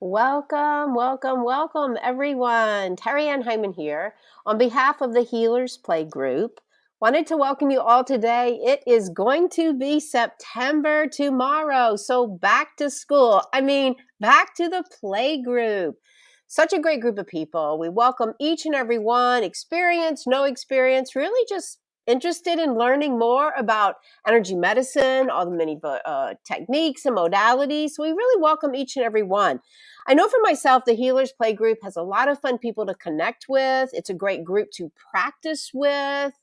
Welcome, welcome, welcome, everyone. Terry Ann Hyman here on behalf of the Healers Play Group. Wanted to welcome you all today. It is going to be September tomorrow, so back to school. I mean, back to the play group. Such a great group of people. We welcome each and every one, experience, no experience, really just interested in learning more about energy medicine, all the many uh, techniques and modalities. So we really welcome each and every one. I know for myself, the Healers Play Group has a lot of fun people to connect with. It's a great group to practice with.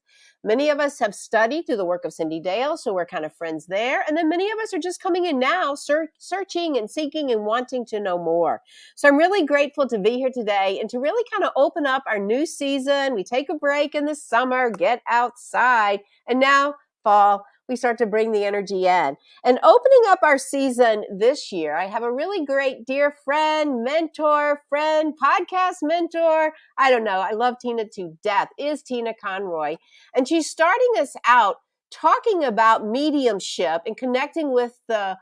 Many of us have studied through the work of Cyndi Dale, so we're kind of friends there. And then many of us are just coming in now, ser- searching and seeking and wanting to know more. So I'm really grateful to be here today and to really kind of open up our new season. We take a break in the summer, get outside, and now fall we start to bring the energy in. And opening up our season this year, I have a really great dear friend, mentor, friend, podcast mentor. I don't know. I love Tina to death, is Tina Conroy. And she's starting us out talking about mediumship and connecting with the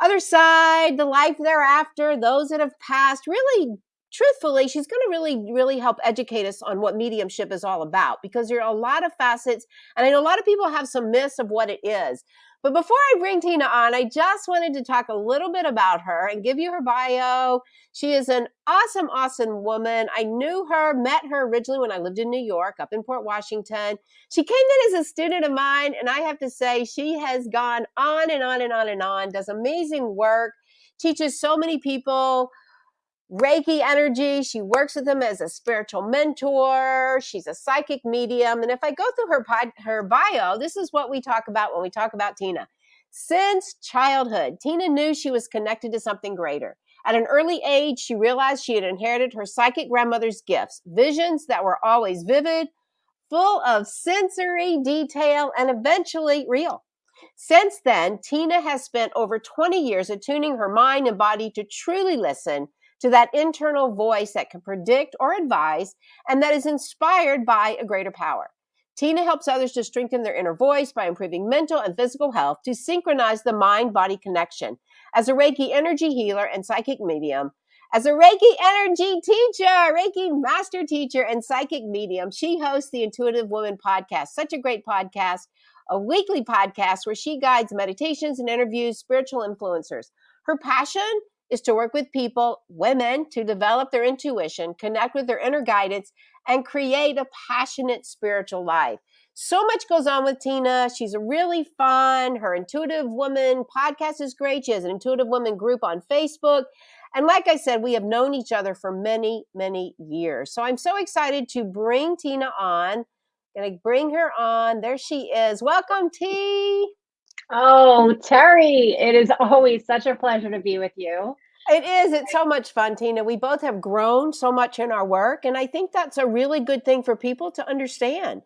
other side, the life thereafter, those that have passed, really truthfully, she's going to really, really help educate us on what mediumship is all about because there are a lot of facets. And I know a lot of people have some myths of what it is. But before I bring Tina on, I just wanted to talk a little bit about her and give you her bio. She is an awesome, awesome woman. I knew her, met her originally when I lived in New York, up in Port Washington. She came in as a student of mine, and I have to say, she has gone on and on and on and on, does amazing work, teaches so many people Reiki energy. She works with them as a spiritual mentor. She's a psychic medium. And if I go through her pod, her bio, this is what we talk about when we talk about Tina. Since childhood, Tina knew she was connected to something greater. At an early age, she realized she had inherited her psychic grandmother's gifts, visions that were always vivid, full of sensory detail, and eventually real. Since then, Tina has spent over 20 years attuning her mind and body to truly listen to that internal voice that can predict or advise and that is inspired by a greater power. Tina helps others to strengthen their inner voice by improving mental and physical health to synchronize the mind body connection. As a Reiki energy healer and psychic medium, as a Reiki energy teacher, Reiki master teacher, and psychic medium, she hosts the Intuitive Woman podcast. Such a great podcast, a weekly podcast where she guides meditations and interviews spiritual influencers. Her passion is to work with people, women, to develop their intuition, connect with their inner guidance, and create a passionate spiritual life. So much goes on with Tina. She's a really fun. Her Intuitive Woman podcast is great. She has an Intuitive Woman group on Facebook. And like I said, we have known each other for many, many years. So I'm so excited to bring Tina on. Gonna bring her on. There she is. Welcome, T. Oh, Terry, it is always such a pleasure to be with you. It is. It's so much fun, Tina. We both have grown so much in our work. And I think that's a really good thing for people to understand.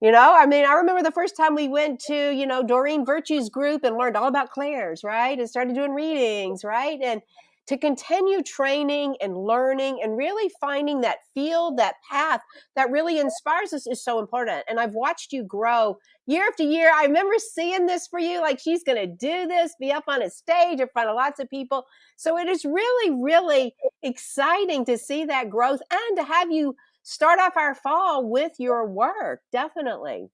You know, I mean, I remember the first time we went to, you know, Doreen Virtue's group and learned all about clairs, right? And started doing readings, right? And to continue training and learning and really finding that field, that path that really inspires us is so important. And I've watched you grow year after year. I remember seeing this for you, like she's going to do this, be up on a stage in front of lots of people. So it is really, really exciting to see that growth and to have you start off our fall with your work. Definitely.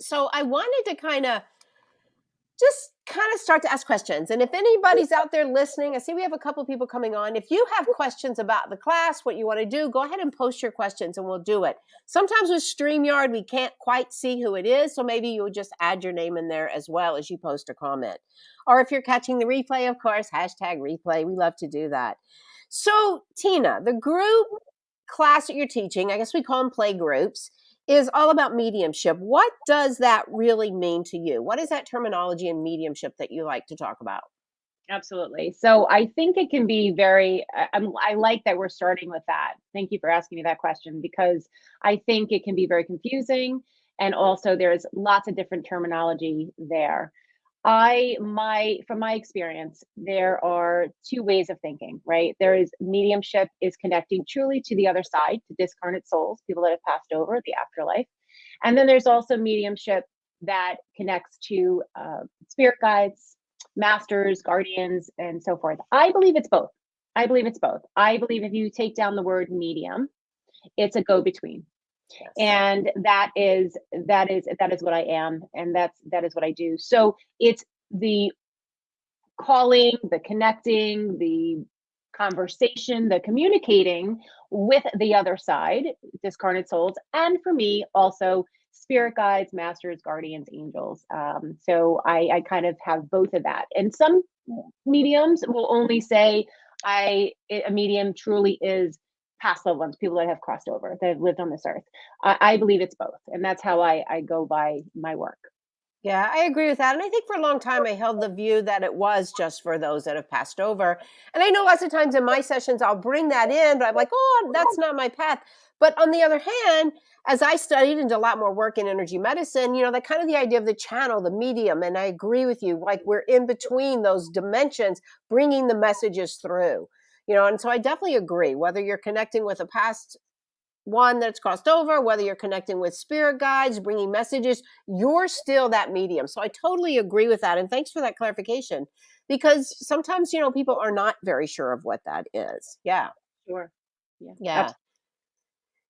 So I wanted to kind of of start to ask questions. And if anybody's out there listening, I see we have a couple people coming on. If you have questions about the class, what you want to do, go ahead and post your questions and we'll do it. Sometimes with StreamYard, we can't quite see who it is. So maybe you'll just add your name in there as well as you post a comment. Or if you're catching the replay, of course, hashtag replay. We love to do that. So, Tina, the group class that you're teaching, I guess we call them play groups is all about mediumship. What does that really mean to you? What is that terminology and mediumship that you like to talk about? Absolutely. So I think it can be very, I'm, I like that we're starting with that. Thank you for asking me that question because I think it can be very confusing. And also, there's lots of different terminology there. I my from my experience, there are two ways of thinking, right? There is mediumship is connecting truly to the other side, to discarnate souls, people that have passed over the afterlife, and then there's also mediumship that connects to uh, spirit guides, masters, guardians, and so forth. I believe it's both. I believe it's both. I believe if you take down the word medium, it's a go between. And that is that is that is what I am and that's that is what I do. So it's the calling, the connecting, the conversation, the communicating with the other side, discarnate souls, and for me also spirit guides, masters, guardians, angels. Um, so I, I kind of have both of that. And some mediums will only say, I a medium truly is past loved ones, people that have crossed over, that have lived on this earth. I, I believe it's both, and that's how I, I go by my work. Yeah, I agree with that. And I think for a long time, I held the view that it was just for those that have passed over. And I know lots of times in my sessions, I'll bring that in, but I'm like, oh, that's not my path. But on the other hand, as I studied and did a lot more work in energy medicine, you know, that kind of the idea of the channel, the medium, and I agree with you, like we're in between those dimensions, bringing the messages through, you know, and so I definitely agree, whether you're connecting with a past one that's crossed over, whether you're connecting with spirit guides, bringing messages, you're still that medium. So I totally agree with that. And thanks for that clarification because sometimes, you know, people are not very sure of what that is. Yeah. Sure. Yeah. Yeah.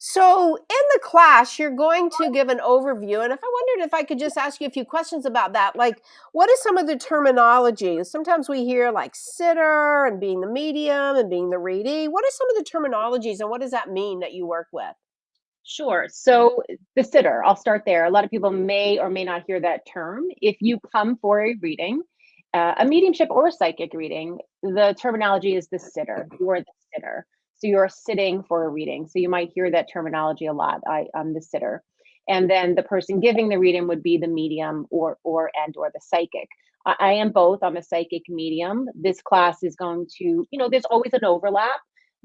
So in the class, you're going to give an overview. And if I wondered if I could just ask you a few questions about that, like what is some of the terminology? Sometimes we hear like sitter and being the medium and being the readee. What are some of the terminologies and what does that mean that you work with? Sure. So the sitter, I'll start there. A lot of people may or may not hear that term. If you come for a reading, uh, a mediumship or a psychic reading, the terminology is the sitter. You're the sitter. So you're sitting for a reading. So you might hear that terminology a lot. I, I'm the sitter. And then the person giving the reading would be the medium or or and or the psychic. I, I am both. I'm a psychic medium. This class is going to, you know, there's always an overlap,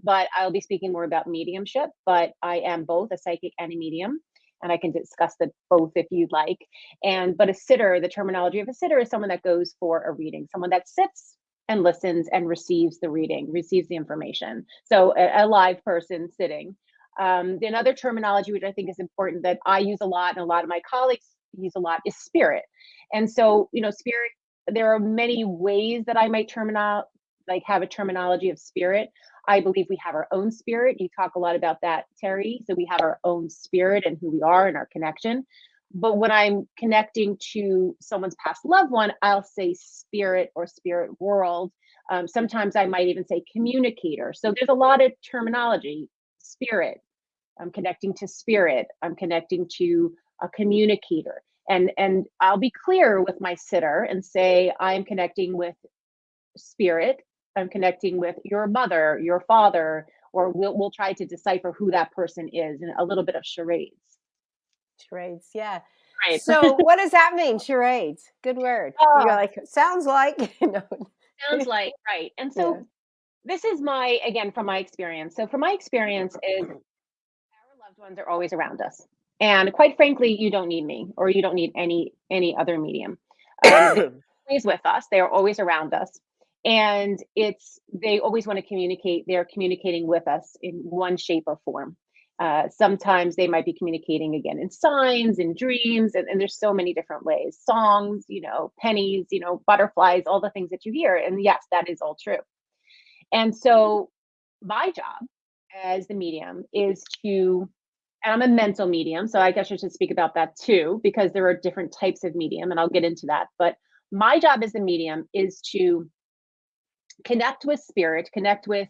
but I'll be speaking more about mediumship. But I am both a psychic and a medium and I can discuss the both if you'd like. And but a sitter, the terminology of a sitter is someone that goes for a reading, someone that sits and listens and receives the reading, receives the information. So a, a live person sitting. Um, another terminology which I think is important that I use a lot and a lot of my colleagues use a lot is spirit. And so, you know, spirit, there are many ways that I might terminal like have a terminology of spirit. I believe we have our own spirit. You talk a lot about that, Terry. So we have our own spirit and who we are and our connection. But when I'm connecting to someone's past loved one, I'll say spirit or spirit world. Um, sometimes I might even say communicator. So there's a lot of terminology. Spirit, I'm connecting to spirit. I'm connecting to a communicator. And, and I'll be clear with my sitter and say, I'm connecting with spirit. I'm connecting with your mother, your father, or we'll, we'll try to decipher who that person is and a little bit of charades. Charades, yeah. Right. So what does that mean? Charades. Good word. Uh, You're like, sounds like. Sounds like, right. And so yeah. this is my, again, from my experience. So from my experience is our loved ones are always around us. And quite frankly, you don't need me or you don't need any any other medium. Um, always with us. They are always around us. And it's they always want to communicate. They're communicating with us in one shape or form. Uh, sometimes they might be communicating again in signs, in dreams, and, and, there's so many different ways. Songs, you know, pennies, you know, butterflies, all the things that you hear. And yes, that is all true. And so my job as the medium is to, and I'm a mental medium, so I guess I should speak about that too, because there are different types of medium, and I'll get into that. But my job as a medium is to connect with spirit, connect with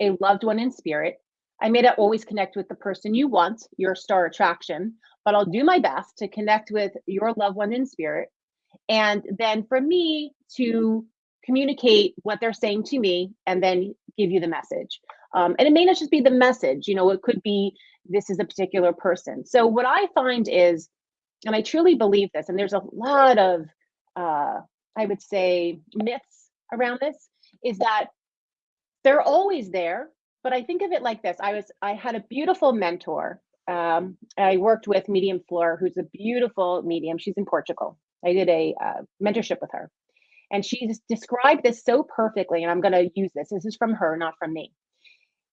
a loved one in spirit, I may not always connect with the person you want, your star attraction, but I'll do my best to connect with your loved one in spirit. And then for me to communicate what they're saying to me and then give you the message. Um, and it may not just be the message, you know, it could be this is a particular person. So what I find is, and I truly believe this, and there's a lot of, uh, I would say, myths around this, is that they're always there but I think of it like this. I was I had a beautiful mentor. Um, I worked with Medium Fleur, who's a beautiful medium. She's in Portugal. I did a uh, mentorship with her, and she described this so perfectly. And I'm going to use this. This is from her, not from me.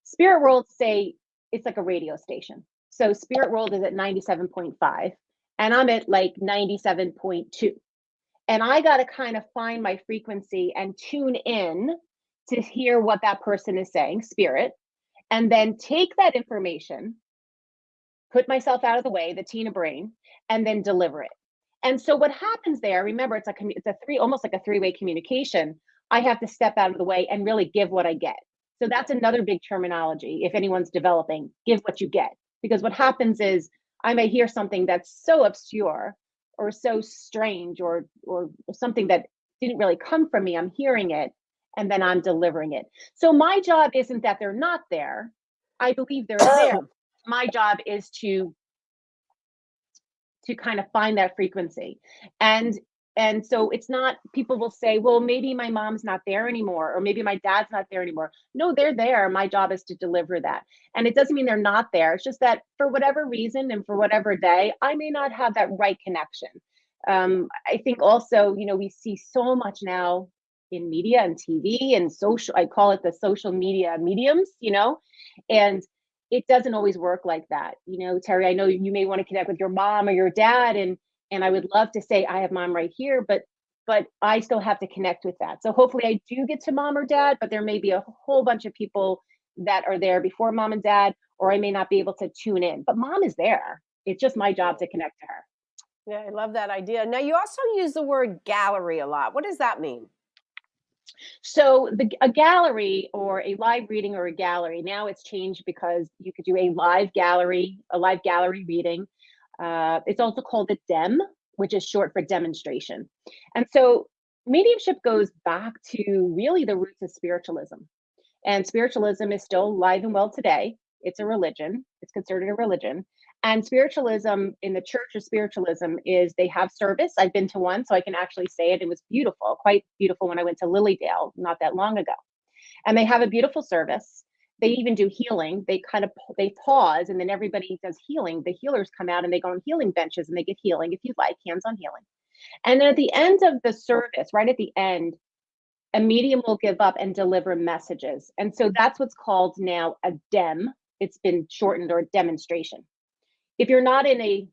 Spirit World say it's like a radio station. So Spirit World is at 97.5, and I'm at like 97.2. And I got to kind of find my frequency and tune in to hear what that person is saying, spirit, and then take that information, put myself out of the way, the Tina brain, and then deliver it. And so what happens there, remember, it's a it's a three almost like a three-way communication. I have to step out of the way and really give what I get. So that's another big terminology. If anyone's developing, give what you get. Because what happens is I may hear something that's so obscure or so strange or or something that didn't really come from me. I'm hearing it and then I'm delivering it. So my job isn't that they're not there. I believe they're there. My job is to to kind of find that frequency. And and so it's not people will say well maybe my mom's not there anymore or maybe my dad's not there anymore no they're there my job is to deliver that and it doesn't mean they're not there it's just that for whatever reason and for whatever day i may not have that right connection um, i think also you know we see so much now in media and tv and social i call it the social media mediums you know and it doesn't always work like that. You know, Terry, I know you may want to connect with your mom or your dad and and I would love to say I have mom right here, but but I still have to connect with that. So hopefully I do get to mom or dad, but there may be a whole bunch of people that are there before mom and dad, or I may not be able to tune in. But mom is there. It's just my job to connect to her. Yeah, I love that idea. Now you also use the word gallery a lot. What does that mean? So the a gallery or a live reading or a gallery, now it's changed because you could do a live gallery, a live gallery reading. Uh, it's also called a DEM, which is short for demonstration. And so mediumship goes back to really the roots of spiritualism. And spiritualism is still alive and well today. It's a religion, it's considered a religion. And spiritualism in the church of spiritualism is they have service. I've been to one, so I can actually say it. It was beautiful, quite beautiful when I went to Lilydale not that long ago. And they have a beautiful service. They even do healing. They kind of they pause and then everybody does healing. The healers come out and they go on healing benches and they get healing if you like, hands-on healing. And then at the end of the service, right at the end, a medium will give up and deliver messages. And so that's what's called now a DEM. It's been shortened or demonstration. If you're not in a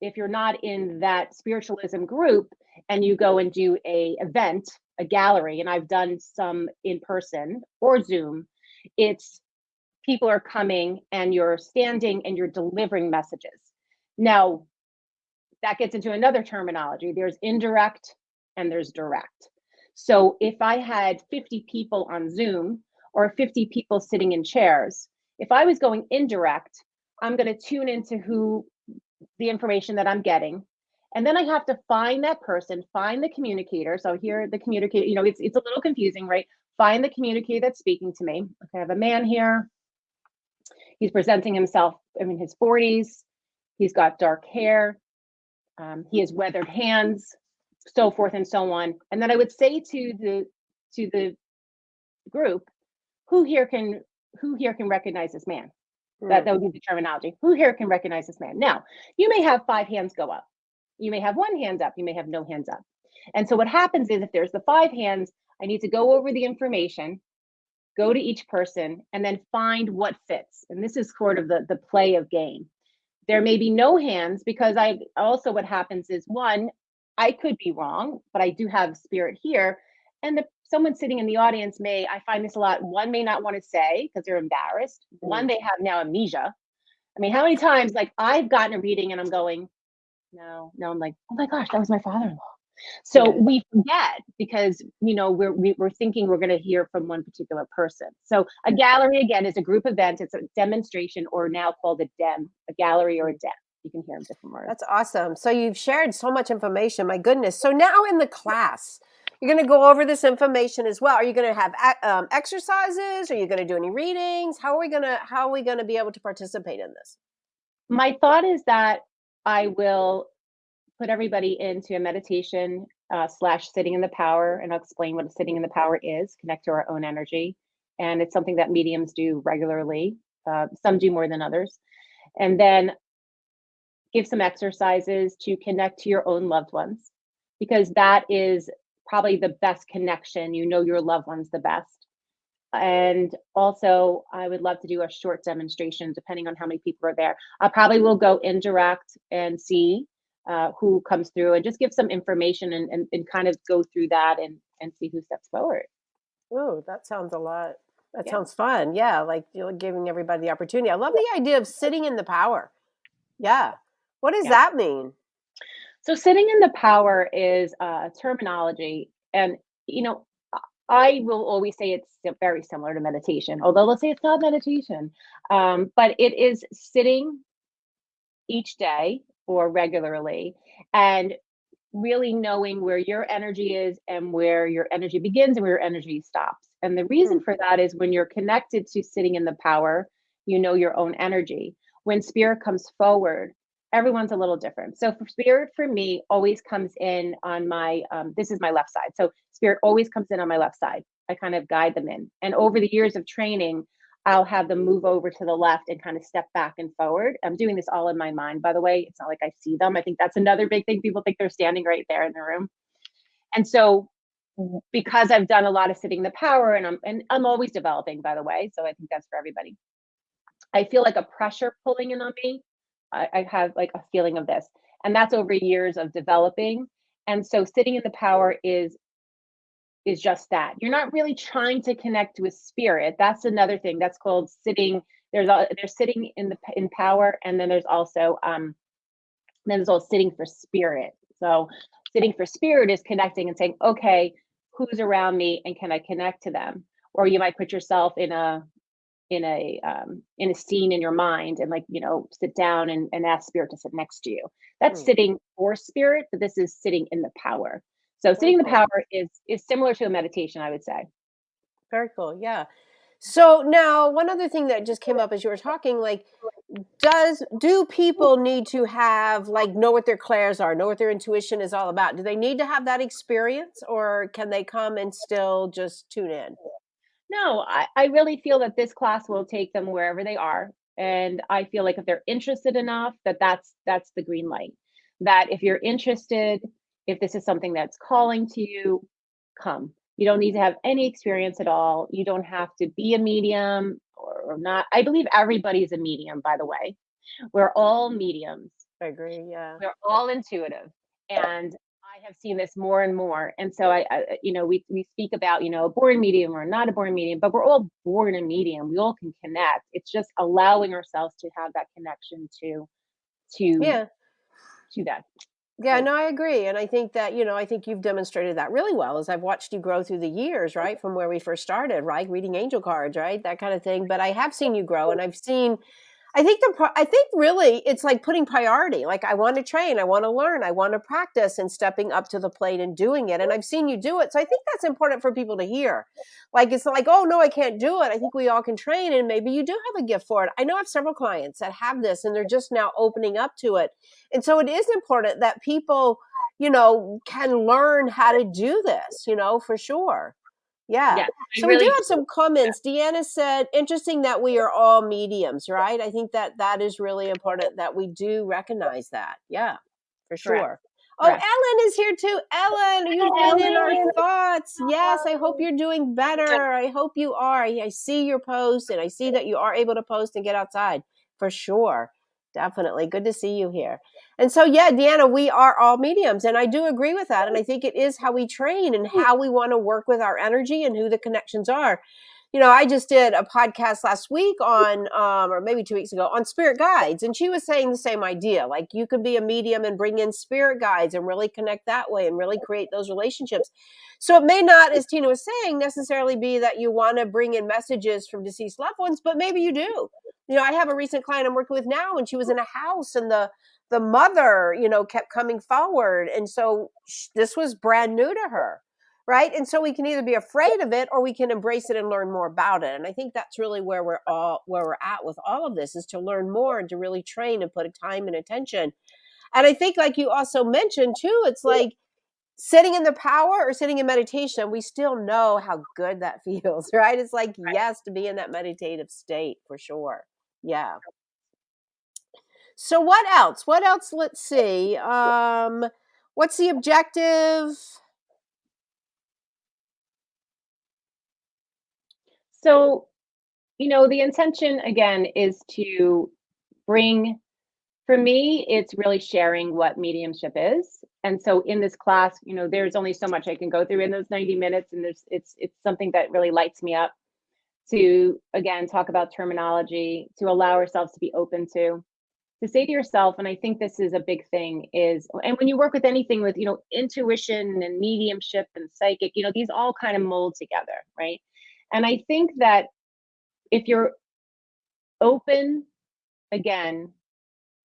if you're not in that spiritualism group and you go and do a event a gallery and i've done some in person or zoom it's people are coming and you're standing and you're delivering messages. Now that gets into another terminology. There's indirect and there's direct. So if i had 50 people on zoom or 50 people sitting in chairs if i was going indirect I'm going to tune into who the information that I'm getting. And then I have to find that person, find the communicator. So here the communicator, you know, it's it's a little confusing, right? Find the communicator that's speaking to me. Okay, I have a man here. He's presenting himself I in his 40s. He's got dark hair. Um, he has weathered hands, so forth and so on. And then I would say to the to the group, who here can who here can recognize this man? That, that would be the terminology. Who here can recognize this man? Now, you may have five hands go up. You may have one hand up. You may have no hands up. And so what happens is if there's the five hands, I need to go over the information, go to each person, and then find what fits. And this is sort of the, the play of game. There may be no hands because I also what happens is one, I could be wrong, but I do have spirit here. And the someone sitting in the audience may, I find this a lot, one may not want to say because they're embarrassed. Mm. One, they have now amnesia. I mean, how many times, like, I've gotten a reading and I'm going, no, no, I'm like, oh my gosh, that was my father in law. So we forget because you know we're we, are we are thinking we're going to hear from one particular person. So a gallery again is a group event. It's a demonstration, or now called a dem, a gallery or a dem. You can hear them different words. That's awesome. So you've shared so much information. My goodness. So now in the class, you're going to go over this information as well. Are you going to have um, exercises? Are you going to do any readings? How are we going to how are we going to be able to participate in this? My thought is that I will put everybody into a meditation uh, slash sitting in the power, and I'll explain what sitting in the power is. Connect to our own energy, and it's something that mediums do regularly. Uh, some do more than others, and then give some exercises to connect to your own loved ones because that is probably the best connection. You know your loved ones the best. And also, I would love to do a short demonstration depending on how many people are there. I probably will go indirect and see uh, who comes through and just give some information and, and, and kind of go through that and, and see who steps forward. Oh, that sounds a lot that Yeah. sounds fun. Yeah, like, you're giving everybody the opportunity. I love the idea of sitting in the power. Yeah. What does Yeah. that mean? So sitting in the power is a terminology, and, you know, I will always say it's very similar to meditation, although let's say it's not meditation, um, but it is sitting each day or regularly and really knowing where your energy is and where your energy begins and where your energy stops. And the reason Mm. for that is when you're connected to sitting in the power, you know your own energy. When spirit comes forward, everyone's a little different. So spirit for me always comes in on my um, this is my left side. So spirit always comes in on my left side. I kind of guide them in. And over the years of training, I'll have them move over to the left and kind of step back and forward. I'm doing this all in my mind, by the way. It's not like I see them. I think that's another big thing. People think they're standing right there in the room. And so because I've done a lot of sitting the power and I'm and I'm always developing, by the way. So I think that's for everybody. I feel like a pressure pulling in on me. I, I have like a feeling of this. And that's over years of developing. And so sitting in the power is is just that. You're not really trying to connect with spirit. That's another thing. That's called sitting. There's a there's sitting in the in power, and then there's also um then there's also sitting for spirit. So sitting for spirit is connecting and saying, okay, who's around me, and can I connect to them? Or you might put yourself in a in a um, in a scene in your mind and like you know sit down and, and ask spirit to sit next to you that's Mm. sitting for spirit but this is sitting in the power so Very sitting in the power is is similar to a meditation i would say Very cool. Yeah. So now one other thing that just came up as you were talking, like, does do people need to have like know what their clairs are, know what their intuition is all about? Do they need to have that experience or can they come and still just tune in? No I, I really feel that this class will take them wherever they are and i feel like if they're interested enough that that's that's the green light that if you're interested if this is something that's calling to you come. You don't need to have any experience at all. You don't have to be a medium or, or not. I believe everybody's a medium, by the way. We're all mediums. I agree. Yeah. We're all intuitive. And I have seen this more and more. And so I, I you know, we we speak about, you know, a born medium or not a born medium, but we're all born a medium. We all can connect. It's just allowing ourselves to have that connection to to Yeah. to that. Yeah, no, I agree. And I think that, you know, I think you've demonstrated that really well as I've watched you grow through the years, right? From where we first started, right? Reading angel cards, right? That kind of thing. But I have seen you grow and I've seen I think the I think really it's like putting priority. Like I want to train, I want to learn, I want to practice and stepping up to the plate and doing it. And I've seen you do it. So I think that's important for people to hear. Like it's like, oh no, I can't do it. I think we all can train and maybe you do have a gift for it. I know I have several clients that have this and they're just now opening up to it. And so it is important that people, you know, can learn how to do this, you know, for sure. Yeah. Yes, I So we do have some comments. Deanna said, interesting that we are all mediums, right? I think that that is really important that we do recognize that. Yeah, for correct. sure. Oh, Correct. Ellen is here too. Ellen, you've been in our thoughts. Yes, I hope you're doing better. I hope you are. I I see your post and I see that you are able to post and get outside for sure. Definitely. Good to see you here. And so, yeah, Deanna, we are all mediums. And I do agree with that. And I think it is how we train and how we want to work with our energy and who the connections are. You know, I just did a podcast last week on, um, or maybe two weeks ago, on spirit guides. And she was saying the same idea. Like you could be a medium and bring in spirit guides and really connect that way and really create those relationships. So it may not, as Tina was saying, necessarily be that you want to bring in messages from deceased loved ones, but maybe you do. You know, I have a recent client I'm working with now, and she was in a house, and the the mother, you know, kept coming forward, and so sh- this was brand new to her, right? And so we can either be afraid of it or we can embrace it and learn more about it. And I think that's really where we're all where we're at with all of this is to learn more and to really train and put time and attention. And I think, like you also mentioned too, it's like sitting in the power or sitting in meditation, we still know how good that feels, right? It's like, yes, to be in that meditative state for sure. Yeah. So what else? What else? Let's see. Um, what's the objective? So, you know, the intention again is to bring For me, it's really sharing what mediumship is. And so in this class, you know, there's only so much I can go through in those 90 minutes and there's it's it's something that really lights me up to again talk about terminology, to allow ourselves to be open to to say to yourself and I think this is a big thing is and when you work with anything with, you know, intuition and mediumship and psychic, you know, these all kind of mold together, right? And I think that if you're open again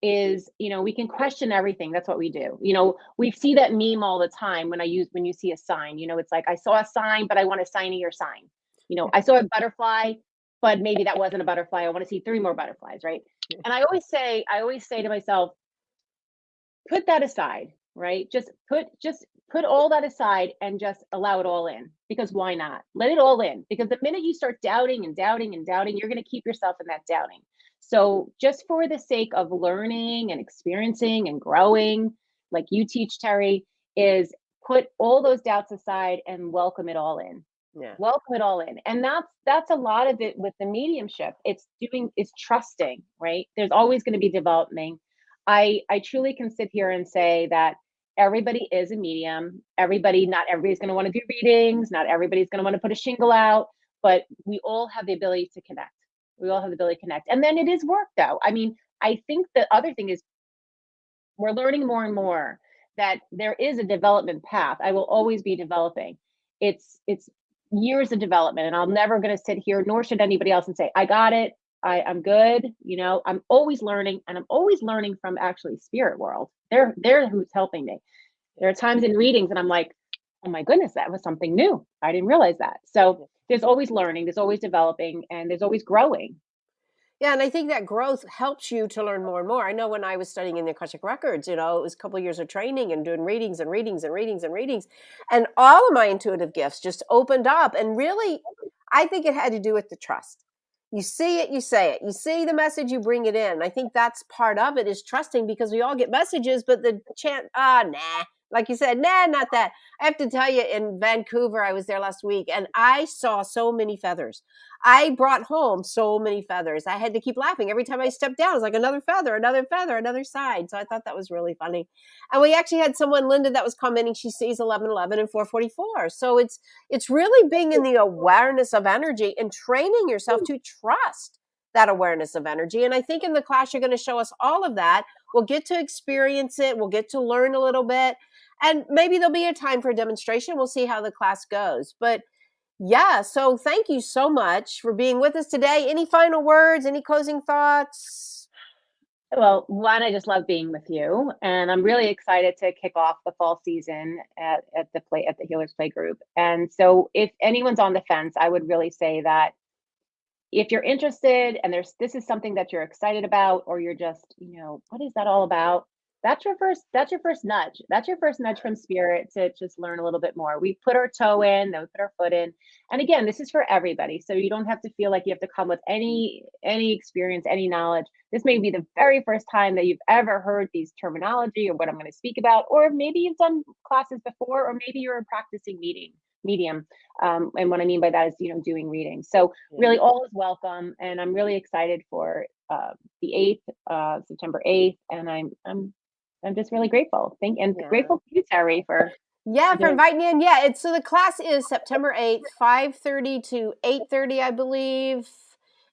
is you know we can question everything. That's what we do. You know we see that meme all the time when i use when you see a sign. You know it's like i saw a sign but i want a sign of your sign. You know i saw a butterfly but maybe that wasn't a butterfly i want to see three more butterflies right? And i always say i always say to myself put that aside right? Just put just put all that aside and just allow it all in because why not? Let it all in because the minute you start doubting and doubting and doubting you're going to keep yourself in that doubting. So just for the sake of learning and experiencing and growing, like you teach, Terry, is put all those doubts aside and welcome it all in. Yeah. Welcome it all in. And that's that's a lot of it with the mediumship. It's doing it's trusting, right? There's always going to be developing. I I truly can sit here and say that everybody is a medium. Everybody, not everybody's going to want to do readings, not everybody's going to want to put a shingle out, but we all have the ability to connect. We all have the ability to connect. And then it is work though. I mean, I think the other thing is we're learning more and more that there is a development path. I will always be developing. It's it's years of development and I'm never going to sit here nor should anybody else and say I got it. I I'm good, you know. I'm always learning and I'm always learning from actually spirit world. They're they're who's helping me. There are times in readings and I'm like, "Oh my goodness, that was something new. I didn't realize that." So there's always learning, there's always developing, and there's always growing. Yeah, and I think that growth helps you to learn more and more. I know when I was studying in the Akashic Records, you know, it was a couple of years of training and doing readings and readings and readings and readings. And all of my intuitive gifts just opened up. And really, I think it had to do with the trust. You see it, you say it. You see the message, you bring it in. I think that's part of it is trusting because we all get messages, but the chant, ah, nah, like you said, nah, not that. I have to tell you, in Vancouver, I was there last week and I saw so many feathers. I brought home so many feathers. I had to keep laughing every time I stepped down. It was like another feather, another feather, another side. So I thought that was really funny. And we actually had someone, Linda, that was commenting. She sees 1111 and 444. So it's it's really being in the awareness of energy and training yourself to trust that awareness of energy. And I think in the class, you're going to show us all of that. We'll get to experience it. We'll get to learn a little bit and maybe there'll be a time for a demonstration. We'll see how the class goes. But yeah, so thank you so much for being with us today. Any final words? Any closing thoughts? Well, one, I just love being with you, and I'm really excited to kick off the fall season at, at the play at the Healers Play Group. And so, if anyone's on the fence, I would really say that if you're interested and there's this is something that you're excited about, or you're just, you know, what is that all about? That's your first that's your first nudge. That's your first nudge from spirit to just learn a little bit more. We put our toe in then we put our foot in. And again this is for everybody so you don't have to feel like you have to come with any any experience any knowledge. This may be the very first time that you've ever heard these terminology or what i'm going to speak about or maybe you've done classes before or maybe you're a practicing meeting medium. Um, and what i mean by that is you know doing reading so really all is welcome and i'm really excited for uh, the 8th uh, september 8th and i'm i'm I'm just really grateful. Thank and yeah. grateful to you, Terry, for yeah, for inviting me in. Yeah, it's so the class is September 8th, 5:30 to 8:30, I believe.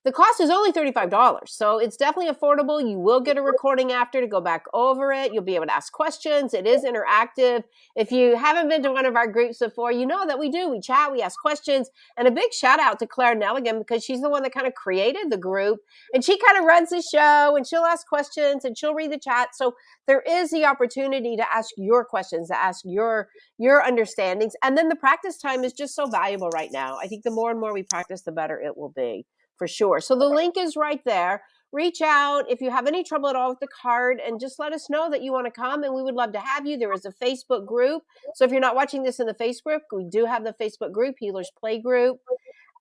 The cost is only $35, so it's definitely affordable. You will get a recording after to go back over it. You'll be able to ask questions. It is interactive. If you haven't been to one of our groups before, you know that we do. We chat, we ask questions. And a big shout out to Claire Nelligan because she's the one that kind of created the group and she kind of runs the show and she'll ask questions and she'll read the chat. So there is the opportunity to ask your questions, to ask your your understandings. And then the practice time is just so valuable right now. I think the more and more we practice, the better it will be for sure. So the link is right there. Reach out if you have any trouble at all with the card and just let us know that you want to come and we would love to have you. There is a Facebook group. So if you're not watching this in the Facebook, we do have the Facebook group, Healers Play Group.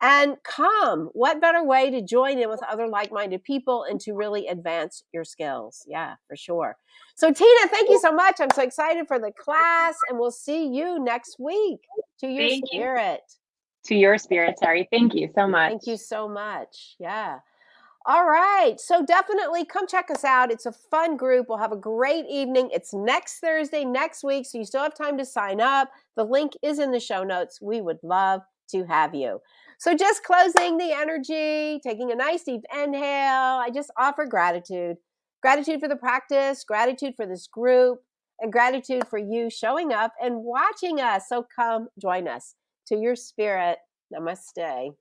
And come. What better way to join in with other like minded people and to really advance your skills? Yeah, for sure. So, Tina, thank you so much. I'm so excited for the class, and we'll see you next week. To your thank spirit. You to your spirit. Sorry. Thank you so much. Thank you so much. Yeah. All right. So definitely come check us out. It's a fun group. We'll have a great evening. It's next Thursday, next week. So you still have time to sign up. The link is in the show notes. We would love to have you. So just closing the energy, taking a nice deep inhale. I just offer gratitude. Gratitude for the practice, gratitude for this group, and gratitude for you showing up and watching us. So come join us to your spirit. Namaste.